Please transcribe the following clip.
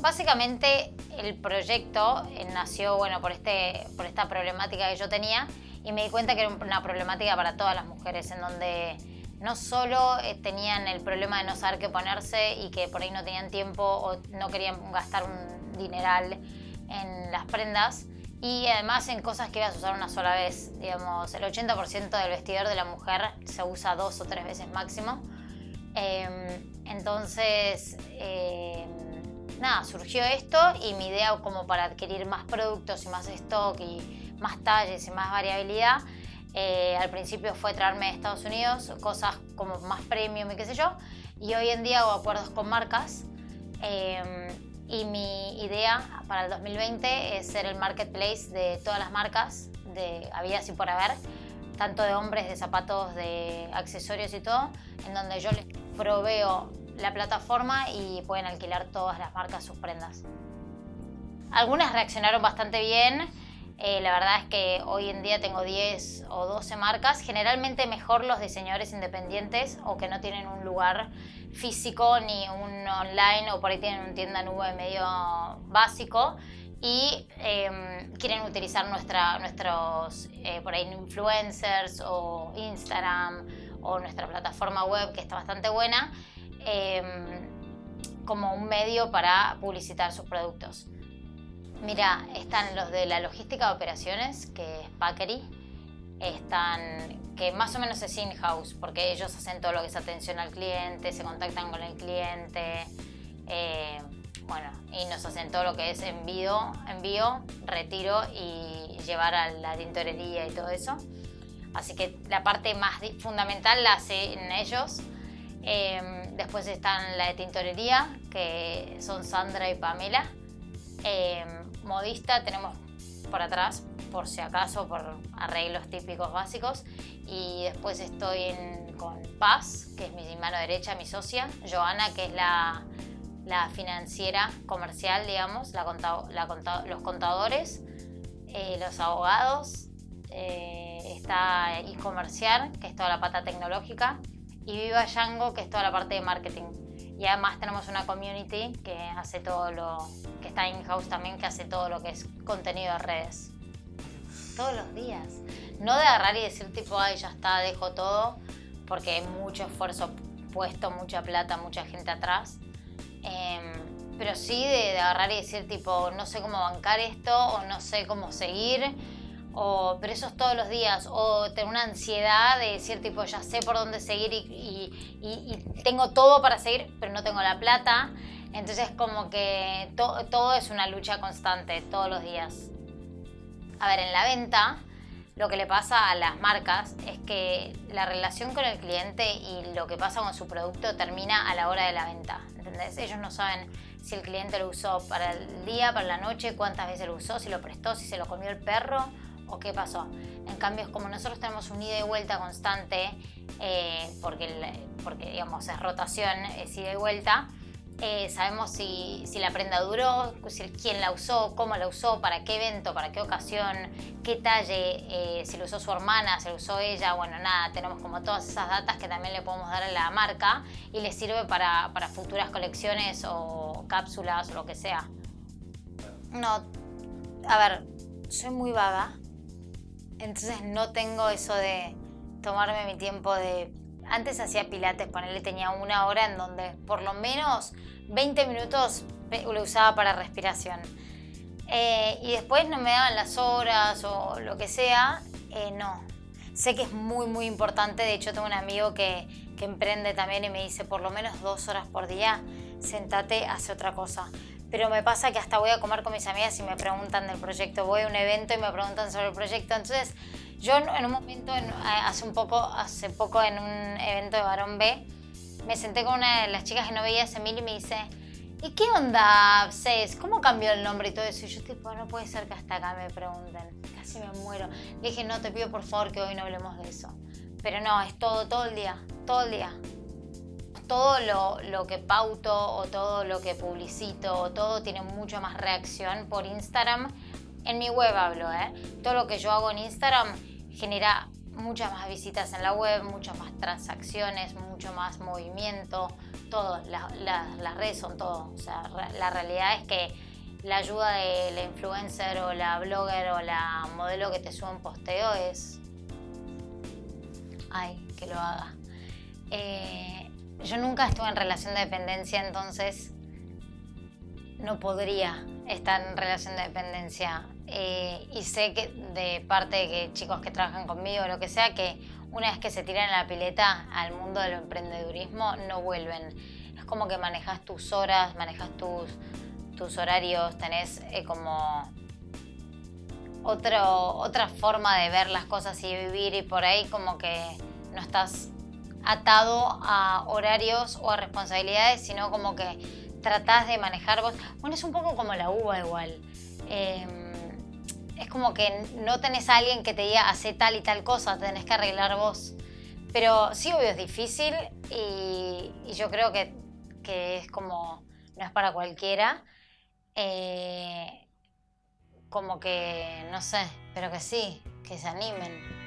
Básicamente el proyecto eh, nació bueno, por, este, por esta problemática que yo tenía y me di cuenta que era una problemática para todas las mujeres, en donde no solo eh, tenían el problema de no saber qué ponerse y que por ahí no tenían tiempo o no querían gastar un dineral en las prendas, y además en cosas que ibas a usar una sola vez. Digamos, el 80% del vestidor de la mujer se usa dos o tres veces máximo. Em, entonces, em, nada, surgió esto y mi idea como para adquirir más productos y más stock y más talles y más variabilidad, eh, al principio fue traerme de Estados Unidos cosas como más premium y qué sé yo, y hoy en día hago acuerdos con marcas em, y mi idea para el 2020 es ser el marketplace de todas las marcas de habidas y por haber, tanto de hombres, de zapatos, de accesorios y todo, en donde yo les proveo la plataforma y pueden alquilar todas las marcas sus prendas. Algunas reaccionaron bastante bien, eh, la verdad es que hoy en día tengo 10 o 12 marcas, generalmente mejor los diseñadores independientes o que no tienen un lugar físico ni un online o por ahí tienen un tienda nube medio básico y em, quieren utilizar nuestra, nuestros eh, por ahí influencers o Instagram o nuestra plataforma web que está bastante buena em, como un medio para publicitar sus productos. Mira, están los de la logística de operaciones, que es Packery. Están, que más o menos es in-house, porque ellos hacen todo lo que es atención al cliente, se contactan con el cliente, eh, bueno, y nos hacen todo lo que es envío, envío, retiro y llevar a la tintorería y todo eso. Así que la parte más fundamental la hacen ellos. Eh, después están la de tintorería, que son Sandra y Pamela. Eh, modista tenemos por atrás, por si acaso, por arreglos típicos básicos. Y después estoy con Paz, que es mi mano derecha, mi socia. Joana, que es la, financiera comercial, digamos, la los contadores, eh, los abogados. Eh, está e-comercial, que es toda la pata tecnológica. Y Viva Yango, que es toda la parte de marketing. Y además tenemos una community que hace todo lo, que está in-house también, que hace todo lo que es contenido de redes. Todos los días. No de agarrar y decir tipo, ay, ya está, dejo todo, porque hay mucho esfuerzo puesto, mucha plata, mucha gente atrás. Em, pero sí de, de agarrar y decir tipo, no sé cómo bancar esto o no sé cómo seguir o, pero eso es todos los días, o tener una ansiedad de decir tipo ya sé por dónde seguir y, tengo todo para seguir, pero no tengo la plata. Entonces como que todo es una lucha constante, todos los días. A ver, en la venta lo que le pasa a las marcas es que la relación con el cliente y lo que pasa con su producto termina a la hora de la venta. ¿entendés? Ellos no saben si el cliente lo usó para el día, para la noche, cuántas veces lo usó, si lo prestó, si se lo comió el perro o qué pasó. En cambio, como nosotros tenemos un ida y vuelta constante, eh, porque, porque digamos es rotación, es ida y vuelta, eh, sabemos si, la prenda duró, quién la usó, cómo la usó, para qué evento, para qué ocasión, qué talle, eh, si lo usó su hermana, si lo usó ella, bueno, nada, tenemos como todas esas datas que también le podemos dar a la marca y le sirve para, para futuras colecciones o cápsulas o lo que sea. No, a ver, soy muy vaga, entonces no tengo eso de tomarme mi tiempo de... Antes hacía pilates, ponerle tenía una hora en donde por lo menos 20 minutos lo usaba para respiración. Eh, y después no me daban las horas o lo que sea, eh, no. Sé que es muy, muy importante. De hecho, tengo un amigo que, que emprende también y me dice por lo menos dos horas por día, sentate, hace otra cosa pero me pasa que hasta voy a comer con mis amigas y me preguntan del proyecto. Voy a un evento y me preguntan sobre el proyecto. Entonces, yo en un momento, hace un poco, hace poco en un evento de Barón B, me senté con una de las chicas que no veía hace mil y me dice, ¿y qué onda? ¿Cómo cambió el nombre y todo eso? Y yo tipo, no puede ser que hasta acá me pregunten. Casi me muero. Le dije, no, te pido por favor que hoy no hablemos de eso. Pero no, es todo, todo el día, todo el día todo lo, que pauto o todo lo que publicito o todo tiene mucho más reacción por Instagram. En mi web hablo, ¿eh? Todo lo que yo hago en Instagram genera muchas más visitas en la web, muchas más transacciones, mucho más movimiento, todo, las redes son todo. O sea, la realidad es que la ayuda de la influencer o la blogger o la modelo que te sube un posteo es... Ay, que lo haga. Eh, yo nunca estuve en relación de dependencia, entonces no podría estar en relación de dependencia. Eh, y sé que de parte de chicos que trabajan conmigo o lo que sea, que una vez que se tiran la pileta al mundo del emprendedurismo, no vuelven. Es como que manejas tus horas, manejas tus, tus horarios, tenés eh, como otro, otra forma de ver las cosas y vivir y por ahí como que no estás atado a horarios o a responsabilidades, sino como que tratás de manejar vos. Bueno, es un poco como la uva igual. Em, es como que no tenés a alguien que te diga hace tal y tal cosa, tenés que arreglar vos. Pero sí, obvio, es difícil y, yo creo que, es como, no es para cualquiera. Eh, como que, no sé, pero que sí, que se animen.